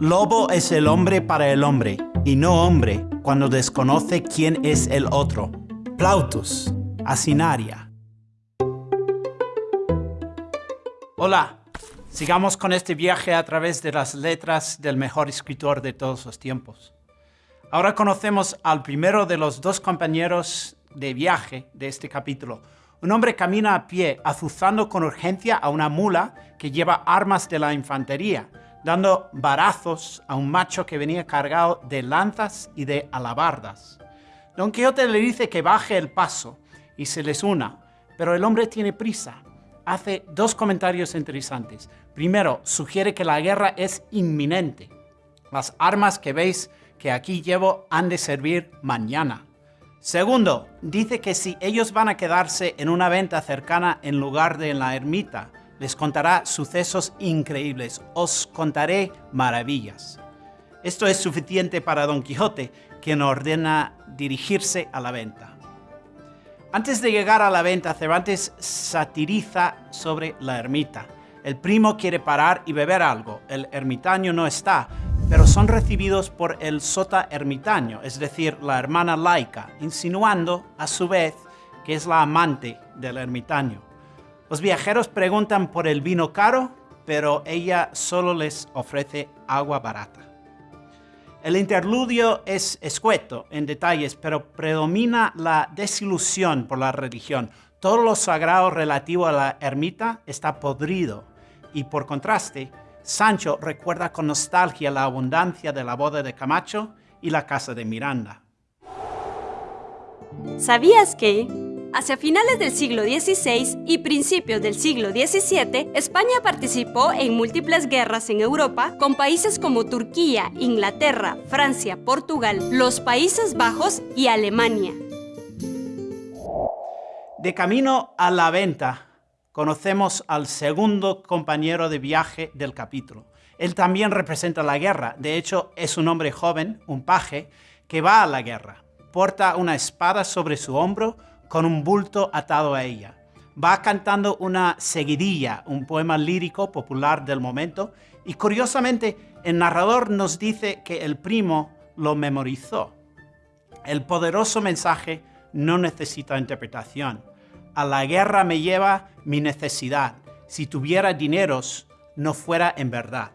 Lobo es el hombre para el hombre, y no hombre cuando desconoce quién es el otro. Plautus, Asinaria. Hola, sigamos con este viaje a través de las letras del mejor escritor de todos los tiempos. Ahora conocemos al primero de los dos compañeros de viaje de este capítulo. Un hombre camina a pie, azuzando con urgencia a una mula que lleva armas de la infantería, dando barazos a un macho que venía cargado de lanzas y de alabardas. Don Quijote le dice que baje el paso y se les una, pero el hombre tiene prisa. Hace dos comentarios interesantes. Primero, sugiere que la guerra es inminente. Las armas que veis que aquí llevo han de servir mañana. Segundo, dice que si ellos van a quedarse en una venta cercana en lugar de en la ermita, les contará sucesos increíbles, os contaré maravillas. Esto es suficiente para Don Quijote, quien ordena dirigirse a la venta. Antes de llegar a la venta, Cervantes satiriza sobre la ermita. El primo quiere parar y beber algo, el ermitaño no está, pero son recibidos por el sota ermitaño, es decir, la hermana laica, insinuando, a su vez, que es la amante del ermitaño. Los viajeros preguntan por el vino caro, pero ella solo les ofrece agua barata. El interludio es escueto en detalles, pero predomina la desilusión por la religión. Todo lo sagrado relativo a la ermita está podrido y por contraste, Sancho recuerda con nostalgia la abundancia de la boda de Camacho y la casa de Miranda. ¿Sabías que Hacia finales del siglo XVI y principios del siglo XVII, España participó en múltiples guerras en Europa con países como Turquía, Inglaterra, Francia, Portugal, los Países Bajos y Alemania. De camino a la venta, conocemos al segundo compañero de viaje del capítulo. Él también representa la guerra, de hecho es un hombre joven, un paje, que va a la guerra. Porta una espada sobre su hombro, con un bulto atado a ella. Va cantando una seguidilla, un poema lírico popular del momento, y curiosamente el narrador nos dice que el primo lo memorizó. El poderoso mensaje no necesita interpretación. A la guerra me lleva mi necesidad. Si tuviera dineros, no fuera en verdad.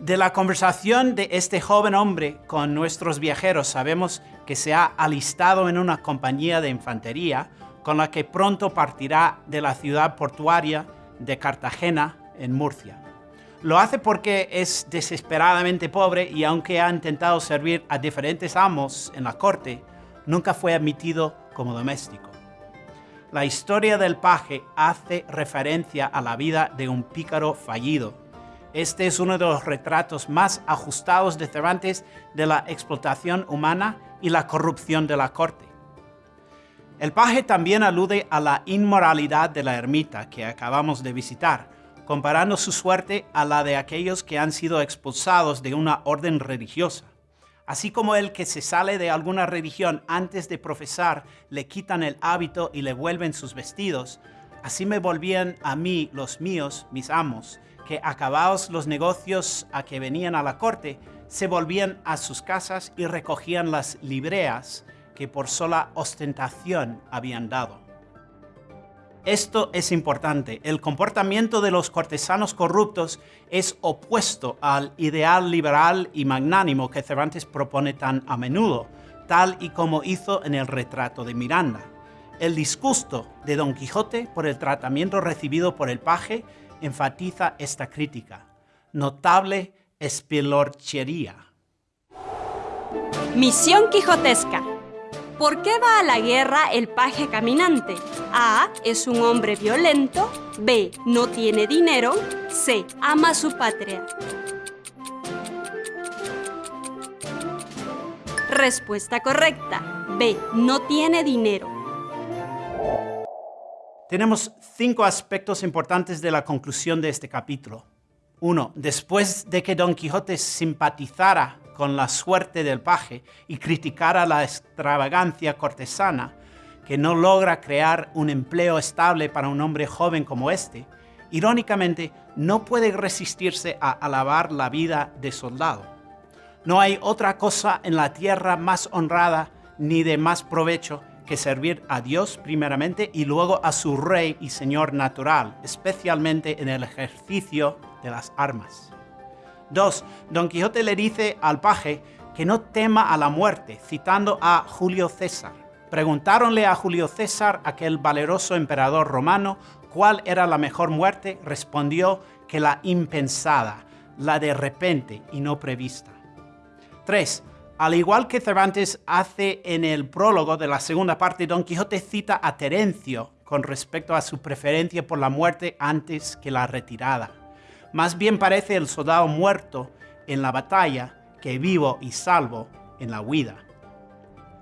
De la conversación de este joven hombre con nuestros viajeros sabemos que se ha alistado en una compañía de infantería con la que pronto partirá de la ciudad portuaria de Cartagena en Murcia. Lo hace porque es desesperadamente pobre y aunque ha intentado servir a diferentes amos en la corte, nunca fue admitido como doméstico. La historia del paje hace referencia a la vida de un pícaro fallido este es uno de los retratos más ajustados de Cervantes de la explotación humana y la corrupción de la corte. El paje también alude a la inmoralidad de la ermita que acabamos de visitar, comparando su suerte a la de aquellos que han sido expulsados de una orden religiosa. Así como el que se sale de alguna religión antes de profesar le quitan el hábito y le vuelven sus vestidos, así me volvían a mí los míos, mis amos, que acabados los negocios a que venían a la corte, se volvían a sus casas y recogían las libreas que por sola ostentación habían dado. Esto es importante. El comportamiento de los cortesanos corruptos es opuesto al ideal liberal y magnánimo que Cervantes propone tan a menudo, tal y como hizo en el retrato de Miranda. El disgusto de Don Quijote por el tratamiento recibido por el paje enfatiza esta crítica. Notable espilorchería. Misión quijotesca. ¿Por qué va a la guerra el paje caminante? A. Es un hombre violento. B. No tiene dinero. C. Ama su patria. Respuesta correcta. B. No tiene dinero. Tenemos cinco aspectos importantes de la conclusión de este capítulo. Uno, después de que Don Quijote simpatizara con la suerte del paje y criticara la extravagancia cortesana, que no logra crear un empleo estable para un hombre joven como este, irónicamente, no puede resistirse a alabar la vida de soldado. No hay otra cosa en la tierra más honrada ni de más provecho que servir a Dios primeramente y luego a su Rey y Señor natural, especialmente en el ejercicio de las armas. 2. Don Quijote le dice al paje que no tema a la muerte, citando a Julio César. Preguntáronle a Julio César, aquel valeroso emperador romano, cuál era la mejor muerte. Respondió que la impensada, la de repente y no prevista. 3. Al igual que Cervantes hace en el prólogo de la segunda parte, Don Quijote cita a Terencio con respecto a su preferencia por la muerte antes que la retirada. Más bien parece el soldado muerto en la batalla que vivo y salvo en la huida.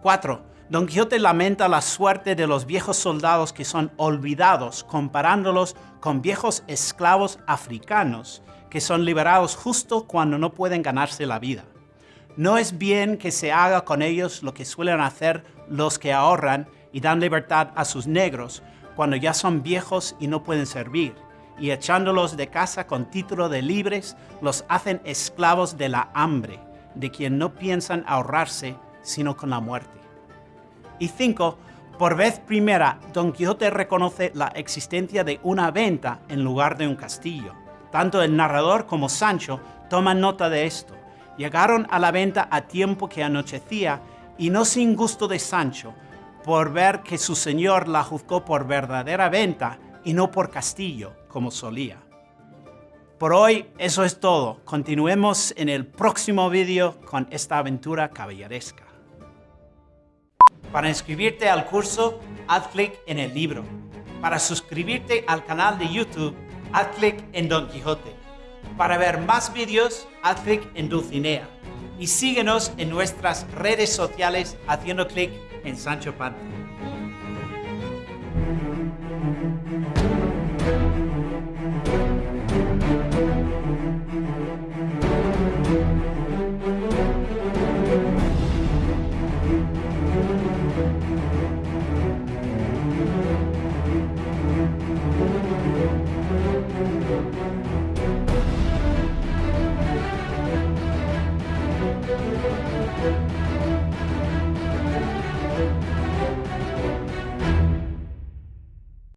4. Don Quijote lamenta la suerte de los viejos soldados que son olvidados, comparándolos con viejos esclavos africanos que son liberados justo cuando no pueden ganarse la vida. No es bien que se haga con ellos lo que suelen hacer los que ahorran y dan libertad a sus negros cuando ya son viejos y no pueden servir, y echándolos de casa con título de libres, los hacen esclavos de la hambre, de quien no piensan ahorrarse sino con la muerte. Y 5. Por vez primera, Don Quijote reconoce la existencia de una venta en lugar de un castillo. Tanto el narrador como Sancho toman nota de esto Llegaron a la venta a tiempo que anochecía y no sin gusto de Sancho, por ver que su señor la juzgó por verdadera venta y no por castillo, como solía. Por hoy eso es todo. Continuemos en el próximo vídeo con esta aventura caballeresca. Para inscribirte al curso, haz clic en el libro. Para suscribirte al canal de YouTube, haz clic en Don Quijote. Para ver más vídeos, haz clic en Dulcinea y síguenos en nuestras redes sociales haciendo clic en Sancho Panza.